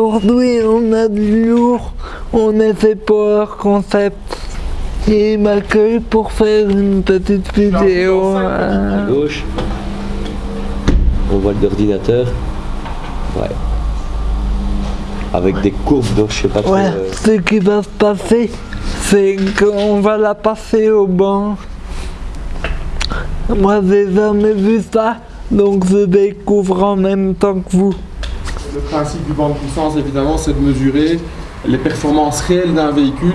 Aujourd'hui, on a du lourd, on a fait Power Concept. Et il m'accueille pour faire une petite vidéo. À gauche, on voit l'ordinateur. Ouais. Avec des courbes, donc je sais pas trop. Ouais, euh, ce qui va se passer, c'est qu'on va la passer au banc. Moi, j'ai jamais vu ça, donc je découvre en même temps que vous. Le principe du banc de puissance, évidemment, c'est de mesurer les performances réelles d'un véhicule,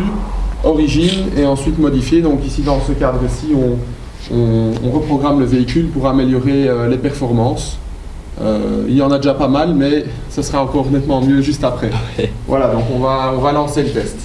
origine, et ensuite modifier. Donc ici, dans ce cadre-ci, on, on- on reprogramme le véhicule pour améliorer euh, les performances. Euh, il y en a déjà pas mal, mais ce sera encore nettement mieux juste après. Ouais. Voilà, donc on va, on va lancer le test.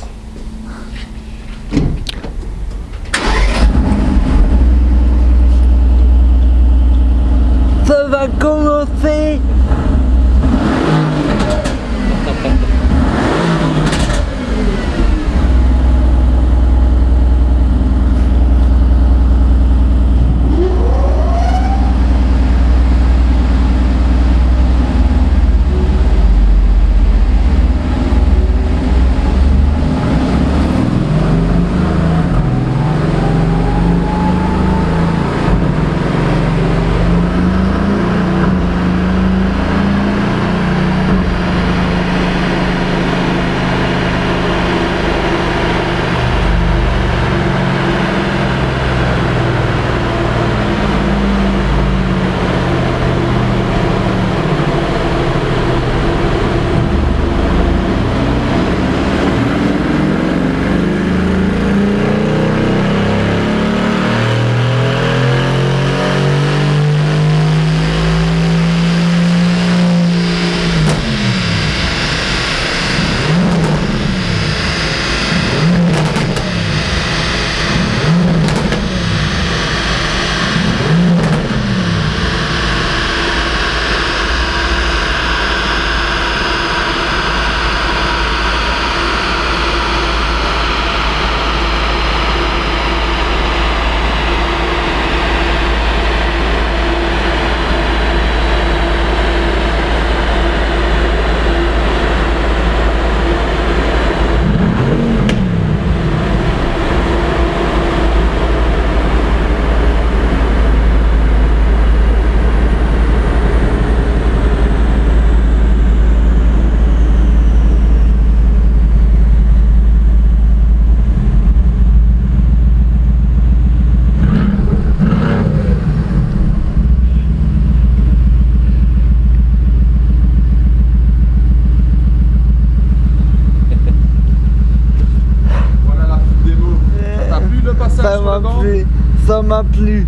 Ça m'a plu. Ça m'a plu.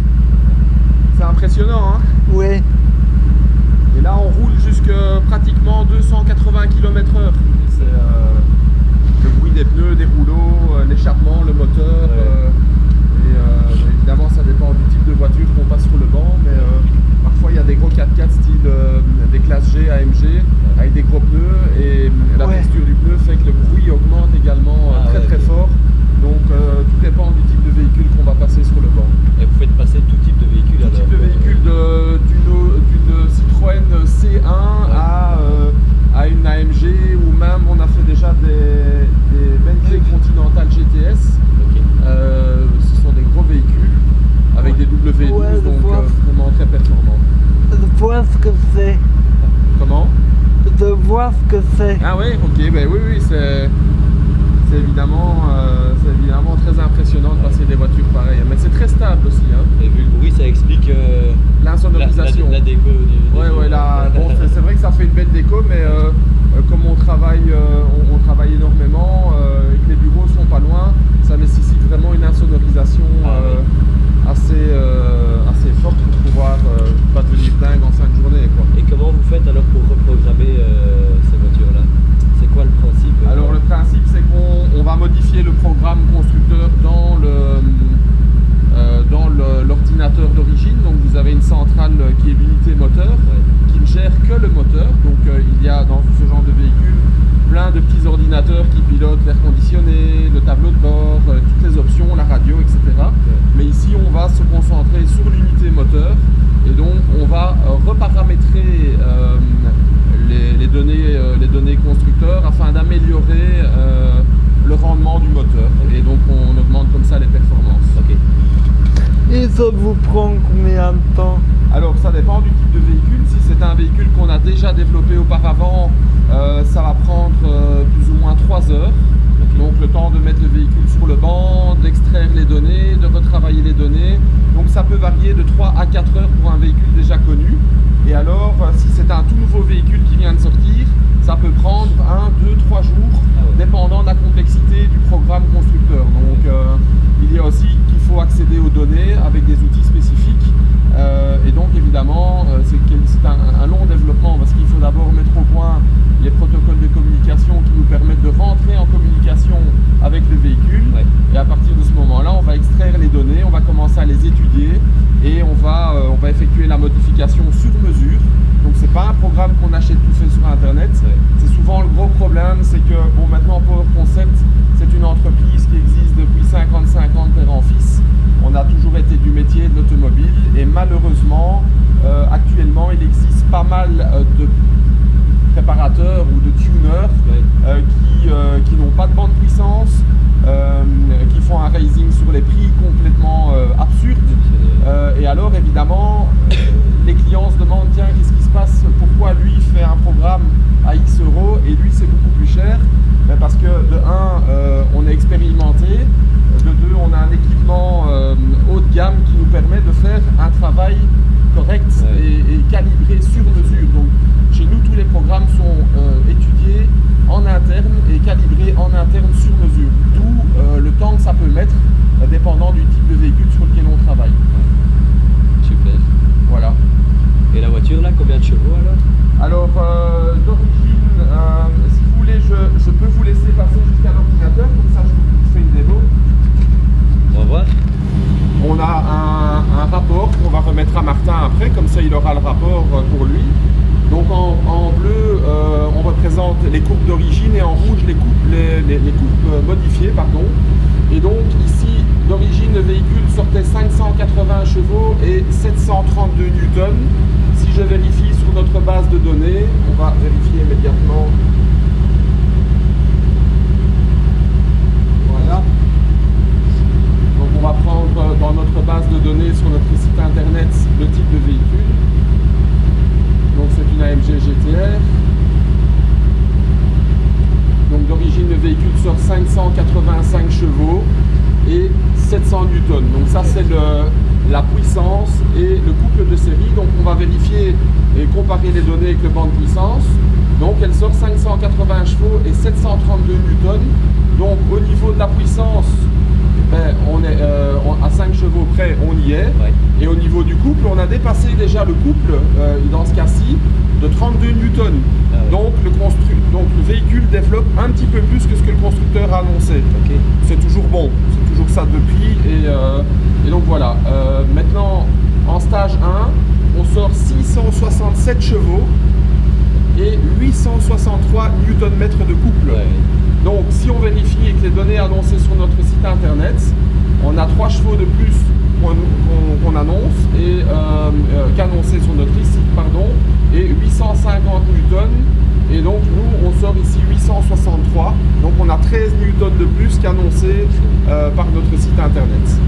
C'est impressionnant, hein Oui. Et là, on roule jusque pratiquement 280 km/h. C'est euh, le bruit des pneus, des rouleaux, euh, l'échappement, le moteur. euh, et euh, évidemment, ça dépend du type de voiture qu'on passe sur le banc. Mais euh, parfois, il y a des gros 4x4 style euh, des classes G, AMG, avec des gros pneus. Et euh, la Ouais. texture du pneu fait que le bruit augmente également euh, Ah très ouais, très ok. fort. Donc, euh, tout dépend du type de véhicule qu'on va passer sur le banc. Et vous faites passer tout type de véhicule Tout type de véhicule de- d'une Citroën C1 à, euh, à une AMG ou même on a fait déjà des, des Bentley Continental GTS. ok. Euh, ce sont des gros véhicules avec des W12 Ouais, donc euh, vraiment très performants. Je vois ce que c'est. Comment? Je vois ce que c'est. Ah ouais, ok, ben oui, oui, c'est c'est évidemment, euh, c'est évidemment très impressionnant de passer des voitures pareilles. Mais c'est très stable aussi, hein. Et vu le bruit, ça explique euh, la, la, l'insonorisation. la déco du. Ouais, bon, c'est vrai que ça fait une belle déco, mais euh, euh, comme on travaille, on, on travaille énormément et que les bureaux sont pas loin, ça nécessite vraiment une insonorisation Ah assez, assez forte pour pouvoir pas devenir dingue en fin de journée. Quoi. Et comment vous faites alors pour reprogrammer euh, ces voitures-là C'est quoi le principe euh, Alors le principe c'est qu'on on va modifier le programme constructeur dans le euh, dans le- l'ordinateur d'origine. Donc vous avez une centrale euh, qui est l'unité moteur Ouais. qui ne gère que le moteur. Donc euh, il y a dans ce genre de véhicule plein de petits ordinateurs l'ordinateur qui pilote l'air conditionné, le tableau de bord, euh, toutes les options, la radio, etc. Mais ici, on va se concentrer sur l'unité moteur et donc on va euh, reparamétrer euh, les, les données, euh, les données d'améliorer euh, le rendement du moteur. Et donc on augmente comme ça les performances. Ok. Et ça vous prend combien de temps Alors ça dépend du type de véhicule. Si c'est un véhicule qu'on a déjà développé auparavant, euh, ça va prendre euh, plus ou moins 3 heures. Donc le temps de mettre le véhicule sur le banc, d'extraire les données, de retravailler les données. Donc ça peut varier de 3 à 4 heures pour un véhicule déjà connu. Et alors si c'est un tout nouveau véhicule qui vient de sortir, ça peut prendre 1, 2, 3 jours, Ah dépendant de la complexité du programme constructeur. Donc euh, il y a aussi qu'il faut accéder aux données avec des outils spécifiques. Euh, et donc évidemment, euh, c'est un, un long développement parce qu'il faut d'abord mettre au point les protocoles de communication qui nous permettent de rentrer en communication avec le véhicule. Ouais. Et à partir de ce moment-là, on va extraire les données, on va commencer à les étudier et on va, euh, on va effectuer la modification sur mesure. Donc pas un programme qu'on achète tout fait sur internet. C'est souvent le gros problème, c'est que bon maintenant Power Concept, c'est une entreprise qui existe depuis 55 ans de père en fils. On a toujours été du métier de l'automobile et malheureusement, euh, actuellement, il existe pas mal euh, de préparateurs ou de tuners euh, qui, qui n'ont pas de bande puissance, euh, qui font un raising sur les prix complètement euh, absurde. Euh, et alors évidemment, euh, les clients se demandent tiens qu'est-ce qui se passe, pourquoi lui fait un programme à X euros et lui c'est beaucoup plus cher? Ben, Parce que de 1, on est expérimenté, de 2, on a un équipement euh, haut de gamme qui nous permet de faire un travail correct Ouais. et, et calibré sur mesure. Donc chez nous tous les programmes sont euh, étudiés en interne et calibrés en interne sur mesure. D'où euh, le temps que ça peut mettre euh, dépendant du type de véhicule sur lequel on travaille. Super. Voilà. Et la voiture là, combien de chevaux alors euh, d'origine, euh, si vous voulez, je, je peux vous laisser passer jusqu'à l'ordinateur, comme ça je vous fais une démo. On va voir. On a un, un rapport qu'on va remettre à Martin après, comme ça il aura le rapport euh, pour lui. Donc en, en bleu, euh, on représente les courbes d'origine et en rouge les courbes, les, les- les courbes euh, modifiées. Pardon. Et donc ici, d'origine, le véhicule sortait 580 chevaux et 732 newtons. Si je vérifie notre base de données, on va vérifier immédiatement. Voilà. Donc on va prendre euh, dans notre base de données sur notre site internet le type de véhicule. Donc c'est une AMG GTR. Donc d'origine le véhicule sort 585 chevaux et 700 newtons. Donc ça c'est le- la puissance et le couple de série. Donc on va vérifier et comparer les données avec le banc de puissance. Donc elle sort 580 chevaux et 732 newtons. Donc au niveau de la puissance, ben, on est euh, on- à 5 chevaux près, on y est. Ouais. Et au niveau du couple, on a dépassé déjà le couple, euh, dans ce cas-ci, de 32 newtons. Ah ouais. Donc, le constru- donc le véhicule développe un petit peu plus que ce que le constructeur a annoncé. C'est toujours bon, c'est toujours ça depuis. Et, euh, et donc voilà. Maintenant, en stage 1, on sort 667 chevaux et 863 Nm de couple. Ouais. Donc si on vérifie avec les données annoncées sur notre site internet, on a 3 chevaux de plus qu'on annonce et euh, euh, qu'annoncé sur notre site pardon et 850 newtons et donc nous on sort ici 863 donc on a 13 newtons de plus qu'annoncé euh, par notre site internet.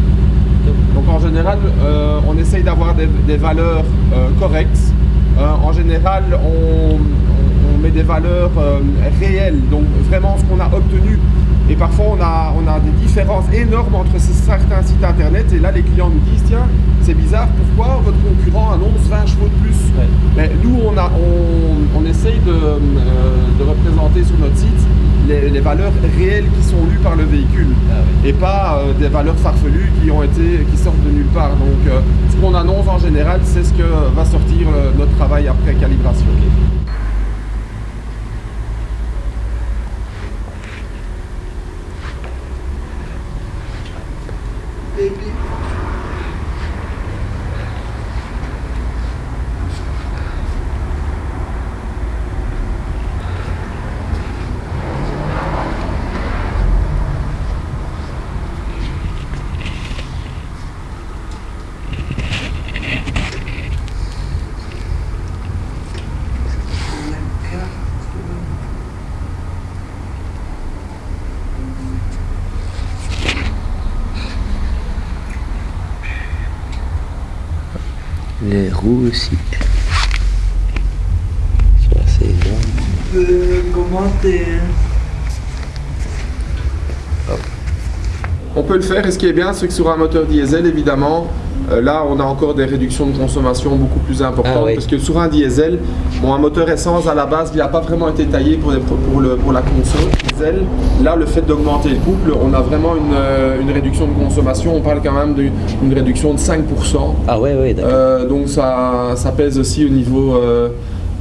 Donc en général, euh, on essaye d'avoir des, des valeurs euh, correctes. Euh, en général, on, met des valeurs réelles, donc vraiment ce qu'on a obtenu. Et parfois, on a, on a des différences énormes entre certains sites internet. Et là, les clients nous disent tiens, c'est bizarre, pourquoi votre concurrent annonce 20 chevaux de plus? Ouais. Mais nous, on, a, on, on essaye de, euh, de représenter sur notre site les, les valeurs réelles qui sont lues par le véhicule. Et pas euh, des valeurs farfelues qui ont été qui sortent de nulle part. Donc euh, ce qu'on annonce en général, c'est ce que va sortir euh, notre travail après calibration. Les roues aussi. C'est assez énorme. commenter. On peut le faire et ce qui est bien, c'est que sur un moteur diesel, évidemment, euh, là on a encore des réductions de consommation beaucoup plus importantes Ah oui. parce que sur un diesel, bon, un moteur essence à la base, il n'a pas vraiment été taillé pour, les- pour, le- pour la conso diesel. Là, le fait d'augmenter le couple, on a vraiment une, euh, une réduction de consommation. On parle quand même d'une d'une réduction de 5%. Ah ouais, ouais, d'accord. Euh, donc ça, ça pèse aussi au niveau,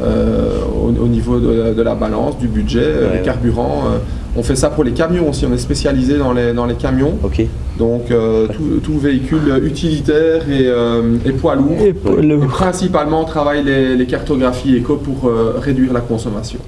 euh, au, au niveau de, la- de la balance, du budget, euh, Ouais, le carburant. euh. on fait ça pour les camions aussi, on est spécialisé dans les, dans les camions. Donc euh, tout, tout véhicule utilitaire et, euh, et poids lourd. Et principalement on travaille les, les cartographies éco pour euh, réduire la consommation.